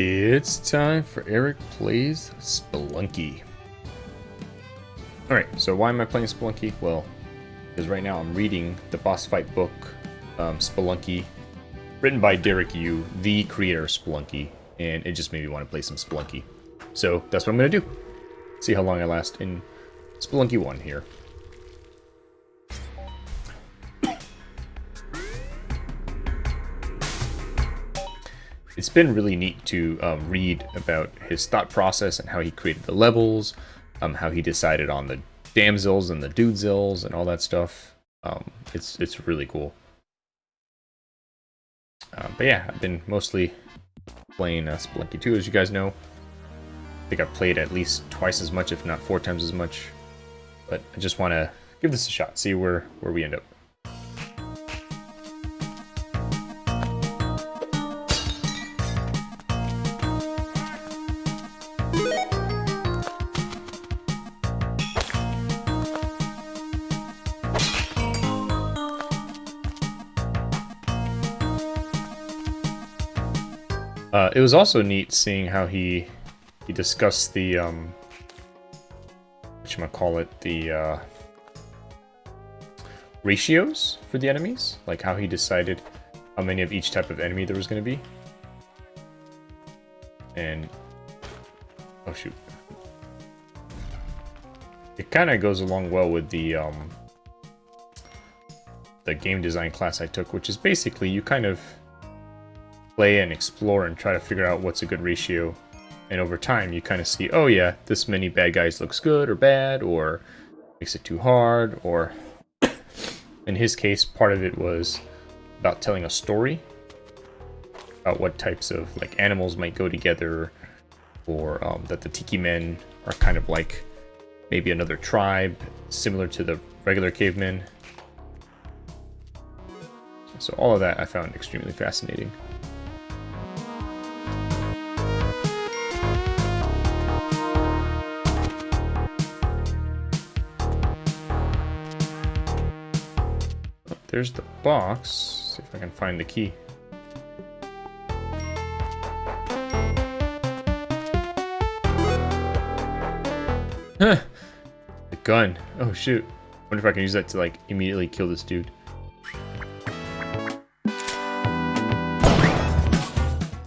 It's time for Eric Plays Spelunky. Alright, so why am I playing Spelunky? Well, because right now I'm reading the boss fight book, um, Spelunky, written by Derek Yu, the creator of Spelunky, and it just made me want to play some Spelunky. So that's what I'm going to do. See how long I last in Spelunky 1 here. It's been really neat to um, read about his thought process and how he created the levels, um, how he decided on the damsels and the dudezils and all that stuff. Um, it's it's really cool. Uh, but yeah, I've been mostly playing uh, Spelunky 2, as you guys know. I think I've played at least twice as much, if not four times as much. But I just want to give this a shot, see where, where we end up. It was also neat seeing how he he discussed the um, call it the uh, ratios for the enemies, like how he decided how many of each type of enemy there was going to be. And oh shoot, it kind of goes along well with the um, the game design class I took, which is basically you kind of play and explore and try to figure out what's a good ratio. And over time, you kind of see, oh yeah, this many bad guys looks good or bad, or makes it too hard, or in his case, part of it was about telling a story about what types of like animals might go together, or um, that the Tiki Men are kind of like maybe another tribe similar to the regular cavemen. So all of that I found extremely fascinating. There's the box. See if I can find the key. Huh. The gun. Oh shoot. wonder if I can use that to like immediately kill this dude.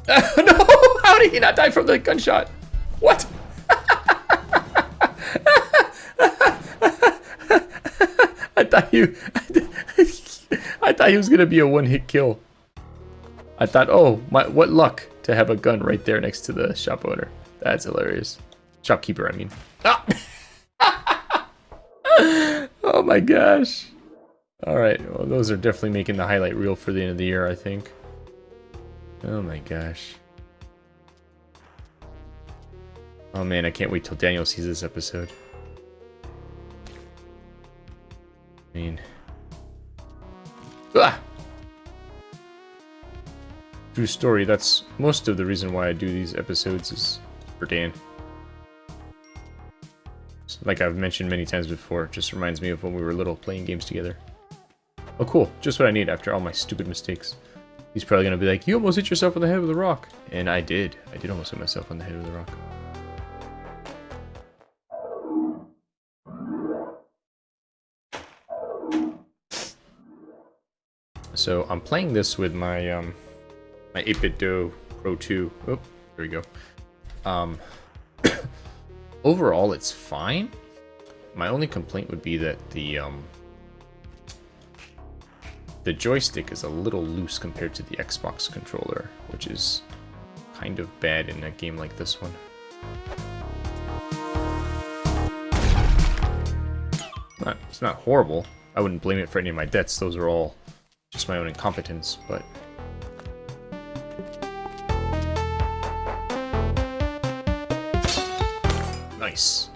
Oh, no! How did he not die from the gunshot? What? I thought you thought he was going to be a one-hit kill. I thought, oh, my, what luck to have a gun right there next to the shop owner. That's hilarious. Shopkeeper, I mean. Ah! oh my gosh. Alright, well those are definitely making the highlight reel for the end of the year, I think. Oh my gosh. Oh man, I can't wait till Daniel sees this episode. I mean... True story, that's most of the reason why I do these episodes is for Dan. Like I've mentioned many times before, just reminds me of when we were little playing games together. Oh cool, just what I need after all my stupid mistakes. He's probably gonna be like, you almost hit yourself on the head with a rock. And I did. I did almost hit myself on the head with a rock. So I'm playing this with my um, my 8BitDo Pro 2. Oh, there we go. Um, overall, it's fine. My only complaint would be that the um, the joystick is a little loose compared to the Xbox controller, which is kind of bad in a game like this one. Not, it's not horrible. I wouldn't blame it for any of my debts. Those are all just my own incompetence, but... Nice.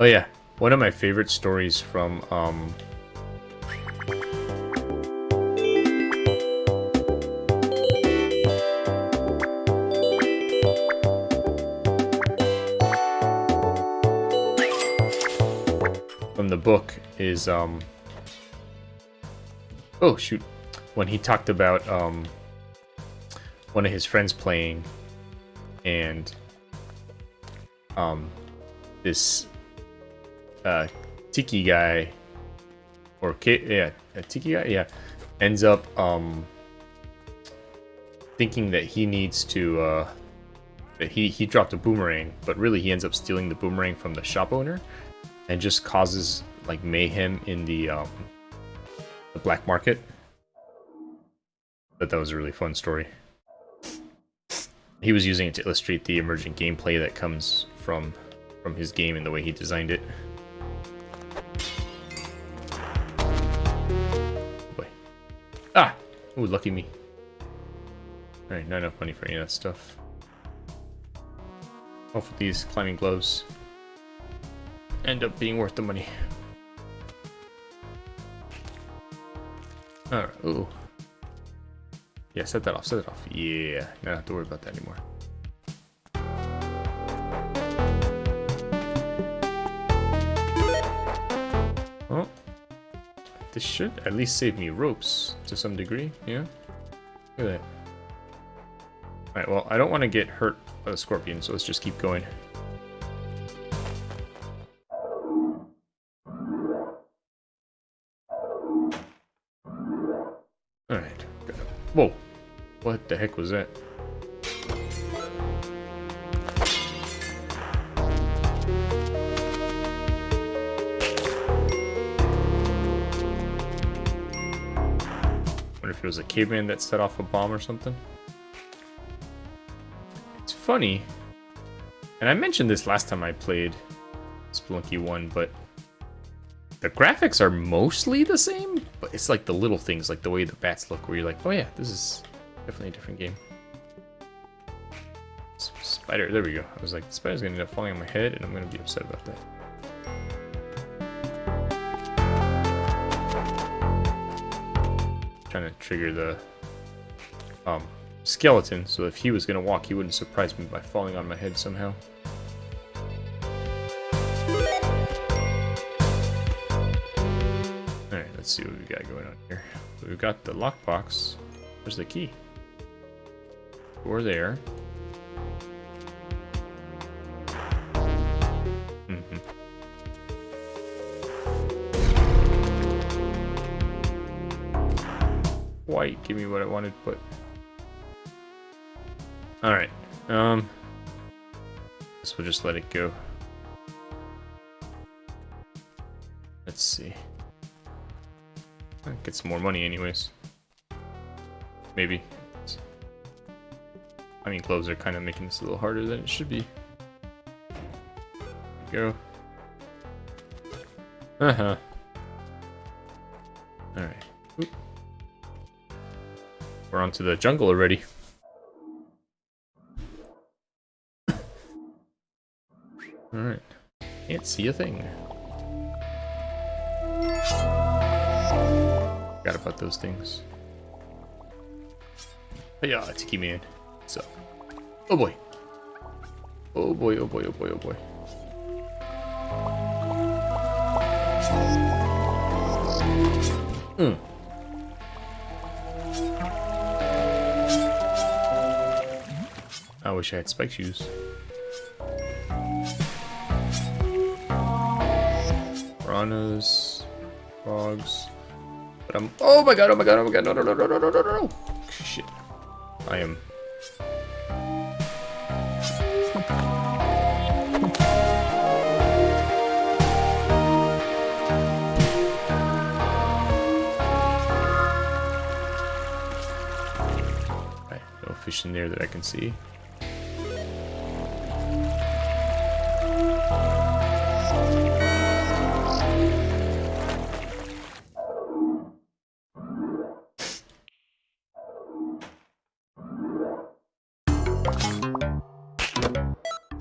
Oh yeah, one of my favorite stories from um, the book is, um... Oh, shoot. when he talked about um, one of his friends playing, and um, this uh, Tiki guy, or K yeah, a Tiki guy, yeah, ends up um, thinking that he needs to uh, that he he dropped a boomerang, but really he ends up stealing the boomerang from the shop owner, and just causes like mayhem in the um, the black market. But that was a really fun story. He was using it to illustrate the emergent gameplay that comes from from his game and the way he designed it. Boy. Ah! Ooh, lucky me. Alright, not enough money for any of that stuff. Hopefully these climbing gloves end up being worth the money. Alright, ooh. Yeah, set that off, set it off. Yeah, don't have to worry about that anymore. Oh. This should at least save me ropes to some degree, yeah? Look at that. Alright, well, I don't want to get hurt by the scorpion, so let's just keep going. Heck was that? Wonder if it was a caveman that set off a bomb or something? It's funny, and I mentioned this last time I played Spelunky 1, but the graphics are mostly the same, but it's like the little things, like the way the bats look, where you're like, oh yeah, this is definitely a different game. Spider, there we go. I was like, the spider's gonna end up falling on my head, and I'm gonna be upset about that. Trying to trigger the um, skeleton, so if he was gonna walk, he wouldn't surprise me by falling on my head somehow. Alright, let's see what we got going on here. We've got the lockbox. Where's the key? Door there. Mm -hmm. White, give me what I wanted, but... Alright, um... Guess we'll just let it go. Let's see. I get some more money anyways. Maybe. I mean, clothes are kind of making this a little harder than it should be. Go. Uh-huh. Alright. We're onto the jungle already. Alright. Can't see a thing. Forgot about those things. But yeah, Tiki Man. So. Oh boy. Oh boy, oh boy, oh boy, oh boy. Hmm. I wish I had spike shoes. Piranhas, frogs. But I'm. Oh my god! Oh my god! Oh my god! No! No! No! No! No! No! No! Shit! I am fish there that I can see.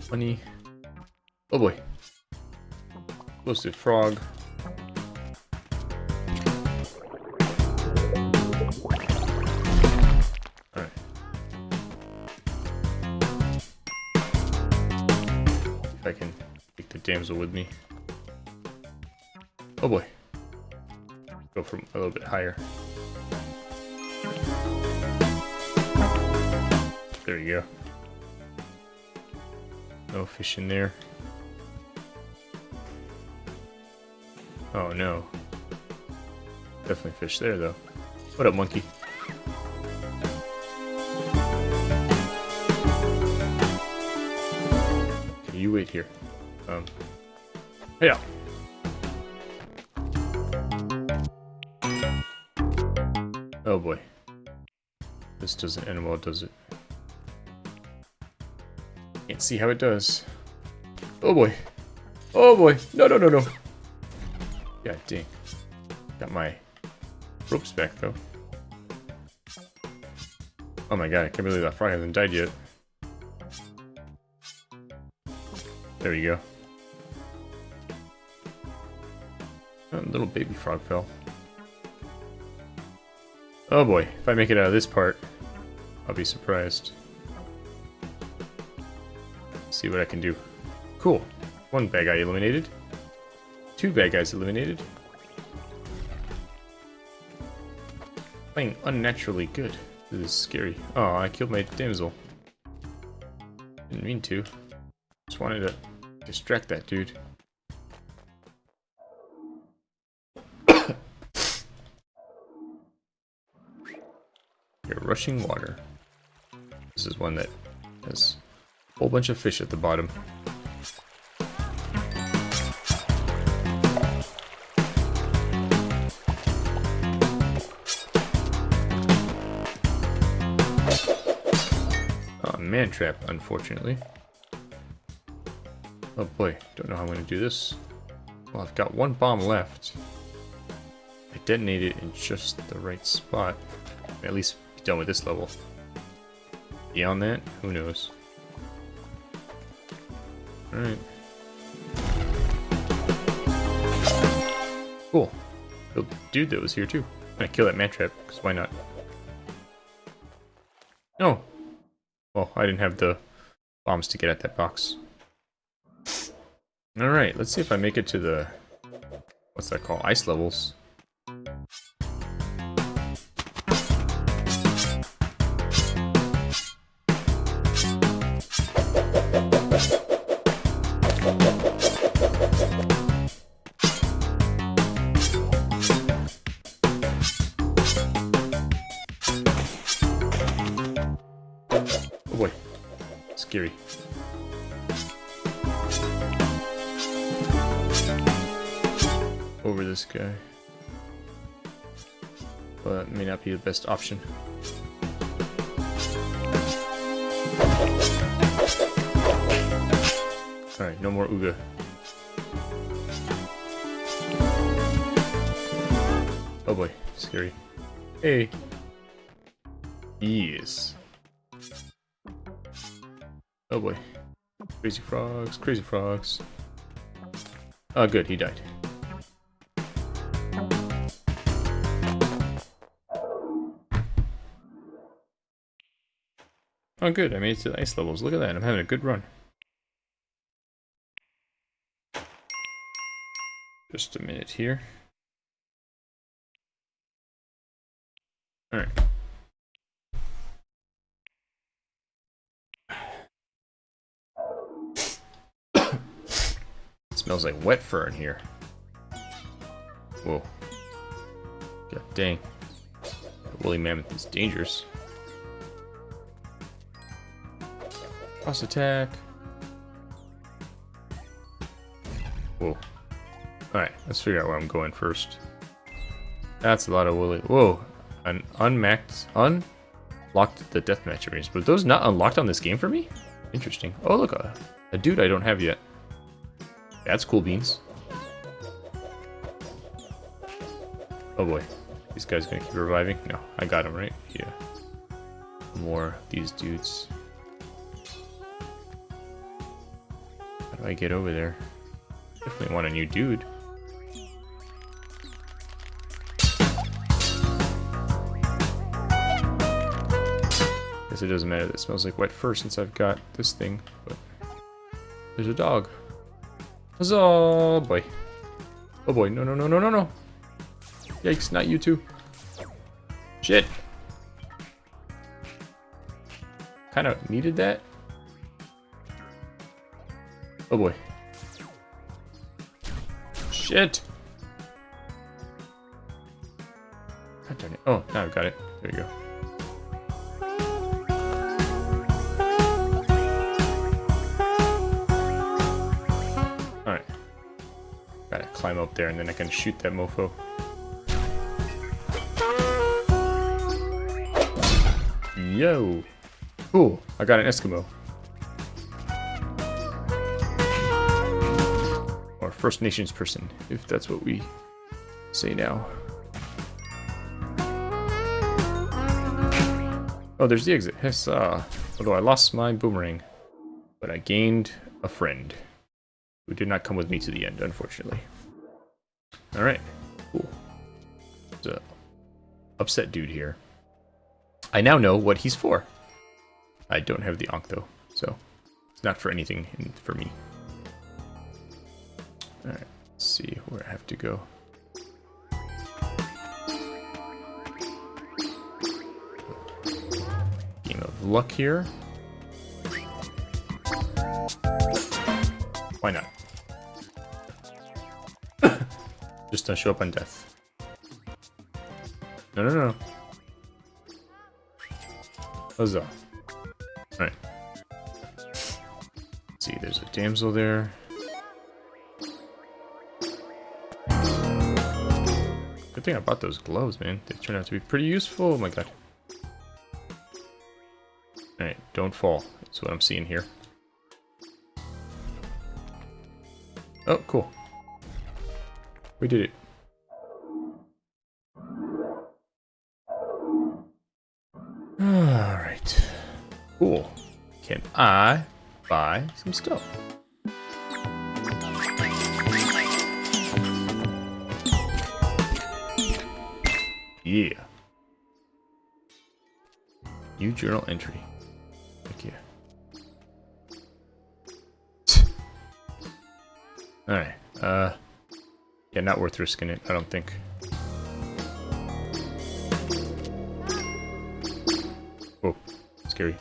Funny. Oh boy. Roasted frog. damsel with me. Oh boy. Go from a little bit higher. There you go. No fish in there. Oh no. Definitely fish there though. What up, monkey? You wait here. Um. Yeah. Oh boy. This doesn't end well, does it? Can't see how it does. Oh boy. Oh boy. No, no, no, no. God dang. Got my ropes back though. Oh my god, I can't believe that frog hasn't died yet. There we go. Little baby frog fell. Oh boy, if I make it out of this part, I'll be surprised. see what I can do. Cool. One bad guy eliminated. Two bad guys eliminated. Playing unnaturally good. This is scary. Oh, I killed my damsel. Didn't mean to. Just wanted to distract that dude. Rushing water. This is one that has a whole bunch of fish at the bottom. Oh, man trap, unfortunately. Oh boy, don't know how I'm going to do this. Well, I've got one bomb left. I detonate it in just the right spot. At least done with this level. Beyond that, who knows? Alright. Cool. The dude that was here too. I'm gonna kill that man trap, because why not? No! Well, I didn't have the bombs to get at that box. Alright, let's see if I make it to the... What's that called? Ice levels. Oh boy. Scary. Over this guy. But may not be the best option. Alright, no more Uga. Oh boy, scary. Hey. Yes. Oh boy. Crazy frogs, crazy frogs. Oh good, he died. Oh good, I made it to the ice levels. Look at that, I'm having a good run. Just a minute here. Alright. Smells like wet fur in here. Whoa. God dang. That woolly mammoth is dangerous. Cross attack. Whoa. Alright, let's figure out where I'm going first. That's a lot of woolly. Whoa. An unmaxed. Unlocked the deathmatch arenas. But those not unlocked on this game for me? Interesting. Oh, look. A, a dude I don't have yet. That's cool beans. Oh boy. These guys gonna keep reviving? No, I got him, right? Yeah. More these dudes. How do I get over there? Definitely want a new dude. Guess it doesn't matter that it smells like wet fur since I've got this thing, but there's a dog. Oh boy. Oh boy, no, no, no, no, no, no. Yikes, not you two. Shit. kind of needed that. Oh boy. Shit! God darn it. Oh, now I've got it. There you go. Climb up there and then I can shoot that mofo. Yo! Cool, I got an Eskimo. Or First Nations person, if that's what we say now. Oh, there's the exit. Yes, uh, although I lost my boomerang, but I gained a friend who did not come with me to the end, unfortunately. Alright, cool. So, upset dude here. I now know what he's for. I don't have the Ankh though, so it's not for anything for me. Alright, let's see where I have to go. Game of luck here. Show up on death. No, no, no. Huzzah. Alright. see, there's a damsel there. Good thing I bought those gloves, man. They turned out to be pretty useful. Oh my god. Alright, don't fall. That's what I'm seeing here. Oh, cool. We did it. I buy some stuff? Yeah. New journal entry. Thank you. Alright. Uh, yeah, not worth risking it, I don't think. Oh, scary.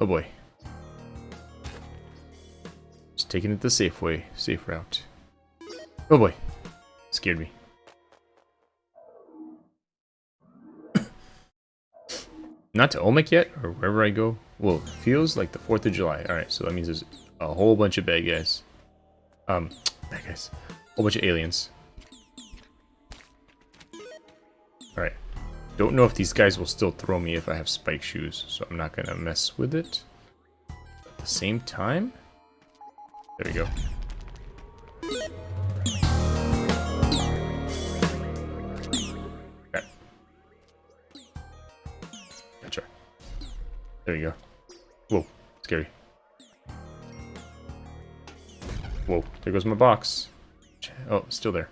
Oh boy. Just taking it the safe way, safe route. Oh boy. Scared me. Not to Olmec yet, or wherever I go. Well, feels like the 4th of July. Alright, so that means there's a whole bunch of bad guys. Um, bad guys. A whole bunch of aliens. Alright. Don't know if these guys will still throw me if I have spike shoes, so I'm not gonna mess with it. At the same time... There we go. Gotcha. There you go. Whoa, scary. Whoa, there goes my box. Oh, still there.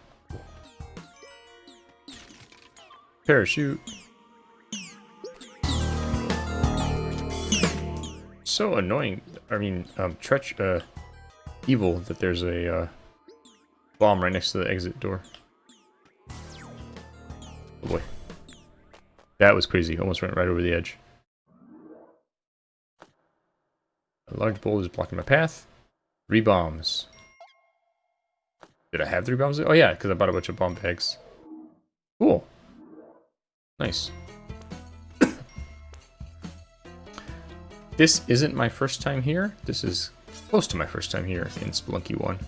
Parachute. So annoying. I mean, um, treach, uh, evil that there's a, uh, bomb right next to the exit door. Oh boy. That was crazy. Almost went right over the edge. A large boulder is blocking my path. Three bombs. Did I have three bombs? Oh yeah, because I bought a bunch of bomb bags. Cool. Nice. This isn't my first time here. This is close to my first time here in Spelunky 1.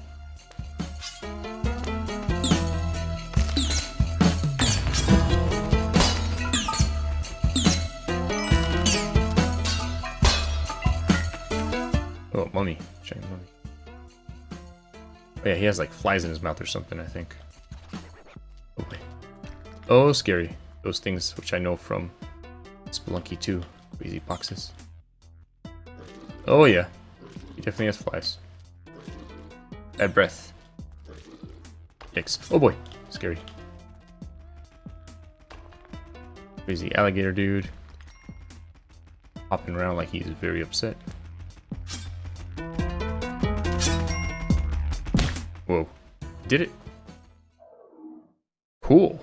Oh, mummy. Giant mummy. Oh yeah, he has like flies in his mouth or something, I think. Oh, oh scary. Those things which I know from Spelunky 2. Crazy boxes. Oh yeah. He definitely has flies. Bad breath. Yikes. Oh boy. Scary. Crazy alligator dude. Hopping around like he's very upset. Whoa. Did it. Cool.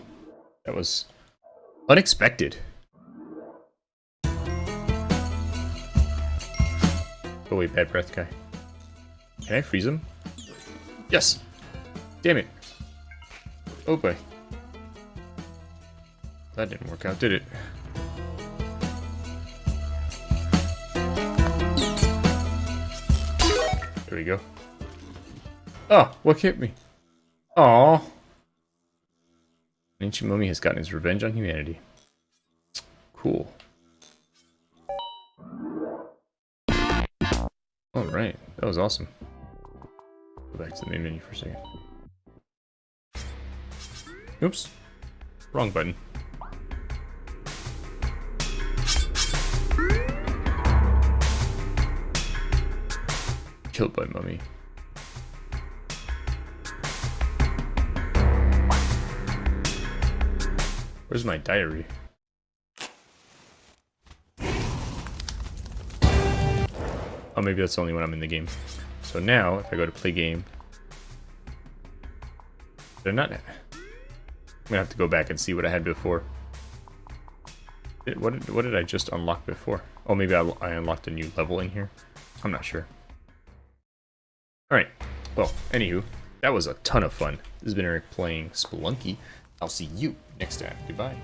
That was Unexpected. Oh, away, bad breath guy. Can I freeze him? Yes! Damn it. Oh boy. That didn't work out, did it? There we go. Oh, what hit me? Aww. Ancient Mummy has gotten his revenge on humanity. Cool. Alright, that was awesome. Go back to the main menu for a second. Oops. Wrong button. Killed by mummy. Where's my diary? Oh, maybe that's only when I'm in the game. So now, if I go to play game, they're not. I'm gonna have to go back and see what I had before. what did what did I just unlock before? Oh, maybe I, I unlocked a new level in here. I'm not sure. All right. Well, anywho, that was a ton of fun. This has been Eric playing Spelunky. I'll see you next time. Goodbye.